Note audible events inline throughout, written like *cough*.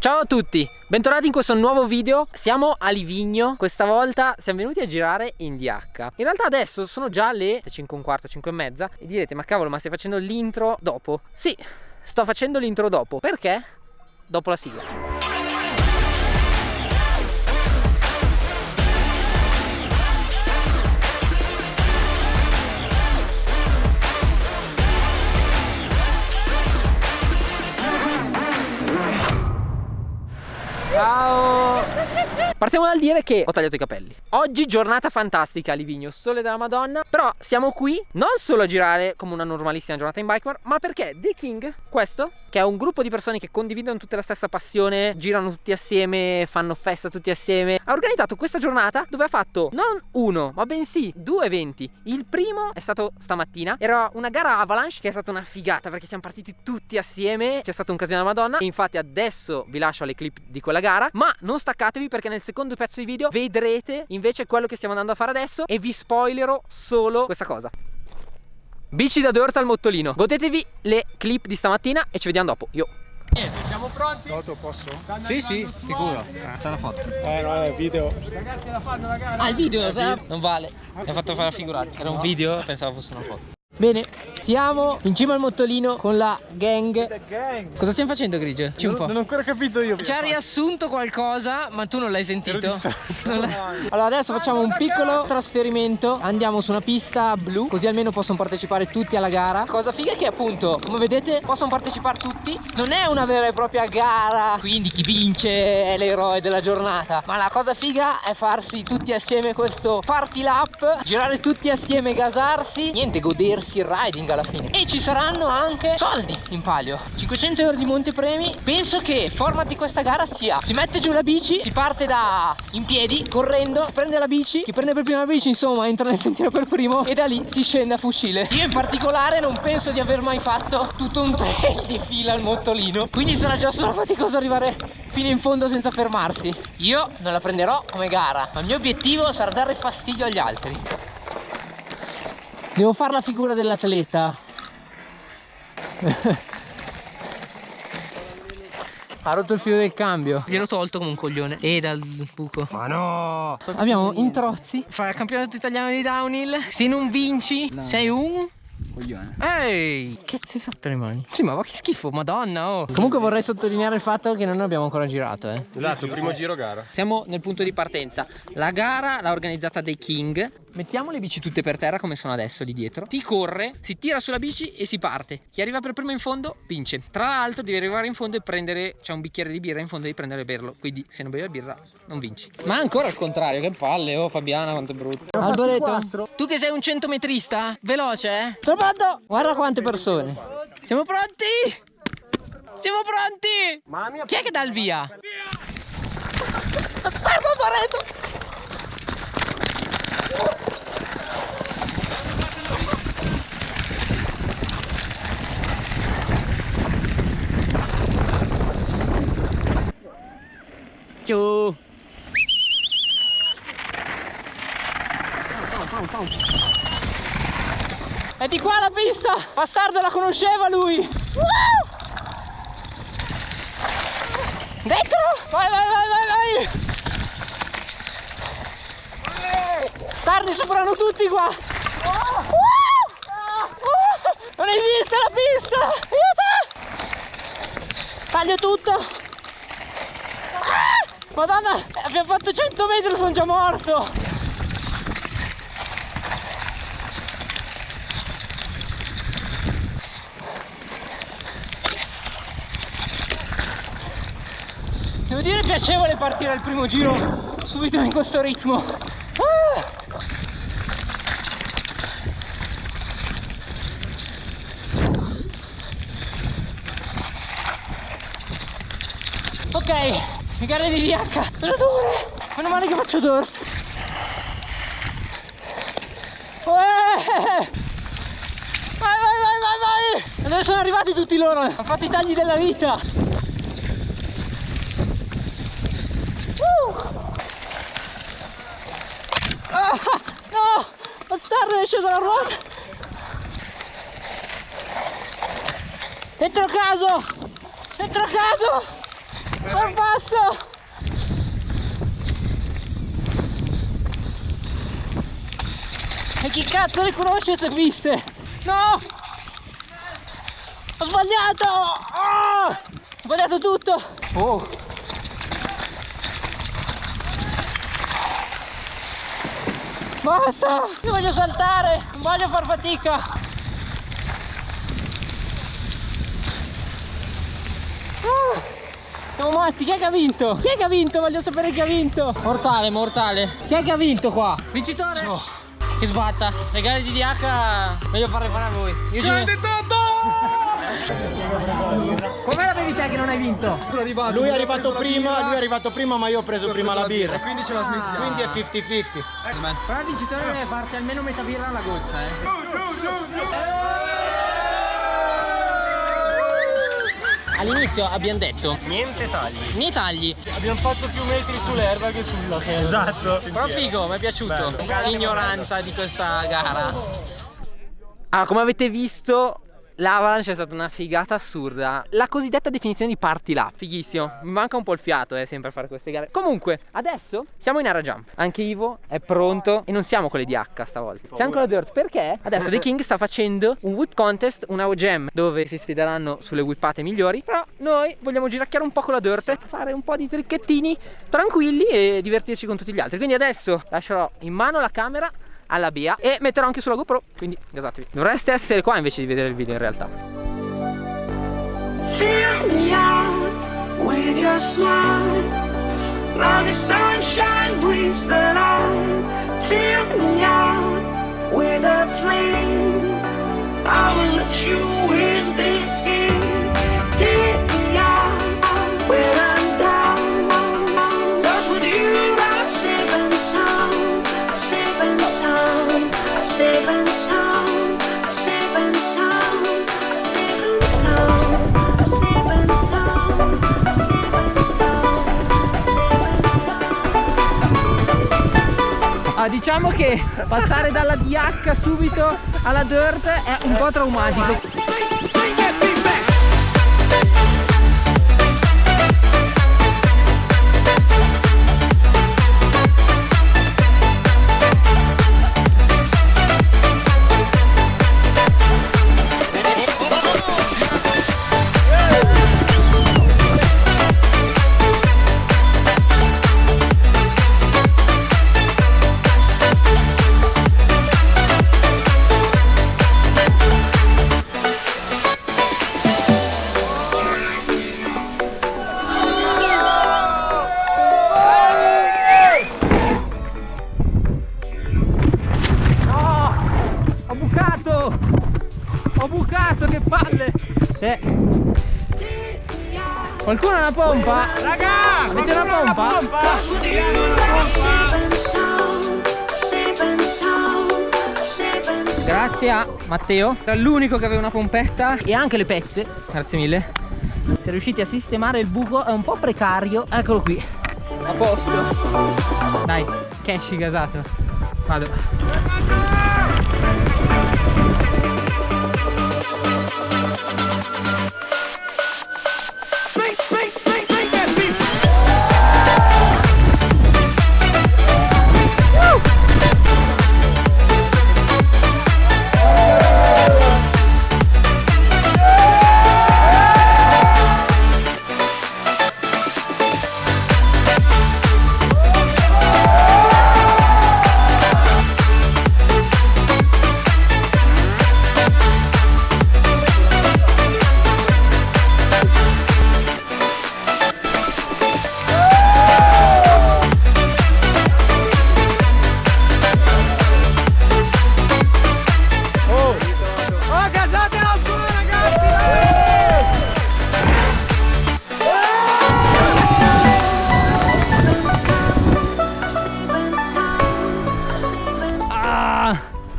Ciao a tutti, bentornati in questo nuovo video. Siamo a Livigno, questa volta siamo venuti a girare in DH In realtà adesso sono già le 5 e un quarto, 5 e mezza. E direte, ma cavolo, ma stai facendo l'intro dopo? Sì, sto facendo l'intro dopo, perché? Dopo la sigla Dal dire che ho tagliato i capelli. Oggi giornata fantastica a Livigno, sole della madonna. Però siamo qui non solo a girare come una normalissima giornata in bikebar Ma perché The King, questo, che è un gruppo di persone che condividono tutte la stessa passione Girano tutti assieme, fanno festa tutti assieme. Ha organizzato questa giornata dove ha fatto non uno, ma bensì due eventi. Il primo è stato stamattina. Era una gara avalanche che è stata una figata Perché siamo partiti tutti assieme. C'è stato un casino della madonna. Infatti adesso vi lascio le clip di quella gara. Ma non staccatevi perché nel secondo pezzo di video vedrete invece quello che stiamo andando a fare adesso. E vi spoilerò solo questa cosa. Bici da Dorta al Mottolino. Godetevi le clip di stamattina e ci vediamo dopo. Io Niente, siamo pronti? Toto posso? Sì, sì, sicuro. Eh. C'è una foto. Eh no, è video. Ragazzi la fanno la gara? Ah, il video, non vale. Mi ha fatto fare la figurata. Era un video, pensavo fosse una foto. Bene, siamo in cima al mottolino con la gang. Cosa stiamo facendo, Grigio? Ci un po'. Non ho ancora capito io. Ci ha riassunto qualcosa, ma tu non l'hai sentito? Non allora adesso facciamo un piccolo trasferimento Andiamo su una pista blu Così almeno possono partecipare tutti alla gara Cosa figa è che appunto, come vedete, possono partecipare tutti Non è una vera e propria gara. Quindi chi vince è l'eroe della giornata. Ma la cosa figa è farsi tutti assieme questo party lap Girare tutti assieme, gasarsi Niente, godersi il riding alla fine. E ci saranno anche soldi in palio. 500 euro di montepremi. Penso che il format di questa gara sia si mette giù la bici si parte da in piedi correndo prende la bici chi prende per prima la bici insomma entra nel sentiero per primo e da lì si scende a fucile. Io in particolare non penso di aver mai fatto tutto un trail di fila al mottolino quindi sarà già solo faticoso arrivare fino in fondo senza fermarsi io non la prenderò come gara ma il mio obiettivo sarà dare fastidio agli altri Devo fare la figura dell'atleta. *laughs* ha rotto il filo del cambio. Gliel'ho tolto come un coglione. E dal buco. Ma no! Abbiamo Introzzi. Fa il campionato italiano di downhill. Se non vinci, no. sei un coglione. Ehi! Che ti hai fatto le mani? Sì, ma che schifo, madonna, oh! Comunque vorrei sottolineare il fatto che non abbiamo ancora girato, eh. Esatto, primo giro gara. Siamo nel punto di partenza. La gara l'ha organizzata dei King. Mettiamo le bici tutte per terra come sono adesso lì dietro. Si corre, si tira sulla bici e si parte. Chi arriva per primo in fondo vince. Tra l'altro devi arrivare in fondo e prendere, c'è un bicchiere di birra in fondo e devi prendere e berlo. Quindi se non bevi la birra non vinci. Ma ancora al contrario, che palle, oh Fabiana quanto è brutto. Alboreto, tu che sei un centometrista, veloce eh? Sono pronto! Guarda quante persone. Siamo pronti? Siamo pronti? Mamma mia. Chi è che dà il via? Via! Bastardo Alboreto! Ciao! È di qua la pista! Bastardo la conosceva lui! Uh! Dentro! Vai, vai, vai, vai, vai! Stardi superano tutti qua! Uh! Uh! Non esiste la pista! Aiuto! Taglio tutto! Madonna, abbiamo fatto 100 metri, sono già morto! Devo dire piacevole partire al primo giro subito in questo ritmo. Ah! Ok, mi gara di DH, sono dure, meno male che faccio dorso. Vai, vai, vai, vai, vai! Adesso sono arrivati tutti loro, hanno fatto i tagli della vita. Ah, no! Bastardo è sceso la ruota! Dentro caso! Dentro caso! Sono Non passo! E chi cazzo le conosce queste piste? No! Ho sbagliato! Oh! Ho sbagliato tutto! Oh. Basta! Io voglio saltare! Non voglio far fatica! Ah, siamo matti! Chi è che ha vinto? Chi è che ha vinto? Voglio sapere chi ha vinto! Mortale, mortale! Chi è che ha vinto qua? Vincitore! Che sbatta! Le gare di DH meglio farle fare a voi! Io ci Com'è la bevi te che non hai vinto? Lui è arrivato prima, lui è arrivato prima, ma io ho preso prima la birra. Quindi ce la smettiamo. Quindi è 50-50. Però il vincitore deve farsi almeno metà birra alla goccia, eh! All'inizio abbiamo detto Niente tagli. Niente tagli Abbiamo fatto più metri sull'erba che sulla terra. Esatto. Però figo, mi è piaciuto L'ignoranza di questa gara Allora, come avete visto L'avalanche è stata una figata assurda. La cosiddetta definizione di party lap Fighissimo. Mi manca un po' il fiato eh, sempre a fare queste gare. Comunque, adesso siamo in area jump. Anche Ivo è pronto E non siamo con le DH stavolta. Siamo con la dirt Perché adesso The King sta facendo un whip contest Una jam Dove si sfideranno sulle whippate migliori. Però noi vogliamo giracchiare un po' con la dirt Fare un po' di tricchettini Tranquilli e divertirci con tutti gli altri. Quindi adesso lascerò in mano la camera alla Bia e metterò anche sulla GoPro quindi gasatevi dovreste essere qua invece di vedere il video in realtà. Fill me out with a flame. I will let you in this game. Diciamo che passare dalla DH subito alla dirt è un po' traumatico Ho bucato, che palle! Sì. Qualcuno ha una pompa? Raga! Avete una pompa? Grazie a Matteo, era l'unico che aveva una pompetta e anche le pezze, grazie mille. Siamo riusciti a sistemare il buco, è un po' precario. Eccolo qui, a posto. Dai, cash gasato. Vado.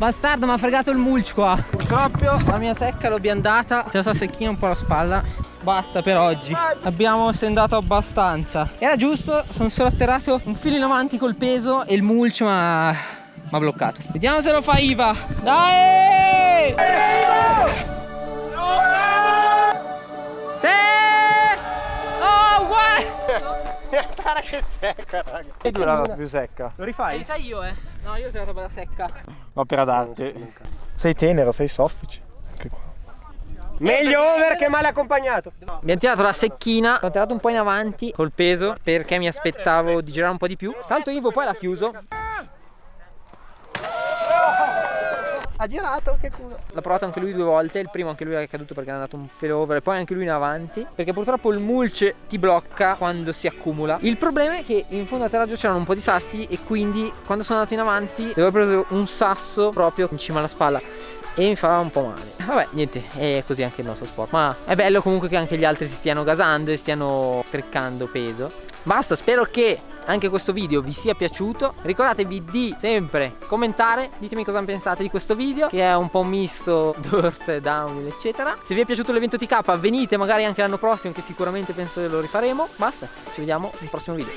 Bastardo, mi ha fregato il mulch qua. Scoppio, la mia secca l'ho biandata. Se sta secchina un po' la spalla. Basta per oggi. Abbiamo sendato abbastanza. Era giusto, sono solo atterrato un filo in avanti col peso e il mulch ma mi ha bloccato. Vediamo se lo fa Iva. Dai! Che stecca, raga. E dura la più secca. Lo rifai? sai io eh. No, io ho tirato bella secca. Opera d'arte. Sei tenero, sei soffice. Anche qua. Meglio over che male accompagnato. Abbiamo tirato la secchina, ho tirato un po' in avanti col peso perché mi aspettavo di girare un po' di più. Tanto Ivo poi l'ha chiuso. Ha girato, che culo. L'ha provato anche lui due volte, il primo anche lui è caduto perché è andato un failover e poi anche lui in avanti Perché purtroppo il mulch ti blocca quando si accumula. Il problema è che in fondo a terraggio c'erano un po' di sassi e quindi quando sono andato in avanti avevo preso un sasso proprio in cima alla spalla e mi fa un po' male. Vabbè niente è così anche il nostro sport. Ma è bello comunque che anche gli altri si stiano gasando e stiano triccando peso Basta spero che anche questo video vi sia piaciuto. Ricordatevi di sempre commentare Ditemi cosa pensate di questo video Che è un po' misto *laughs* dirt, downhill eccetera. Se vi è piaciuto l'evento TK venite magari anche l'anno prossimo Che sicuramente penso che lo rifaremo. Basta ci vediamo nel prossimo video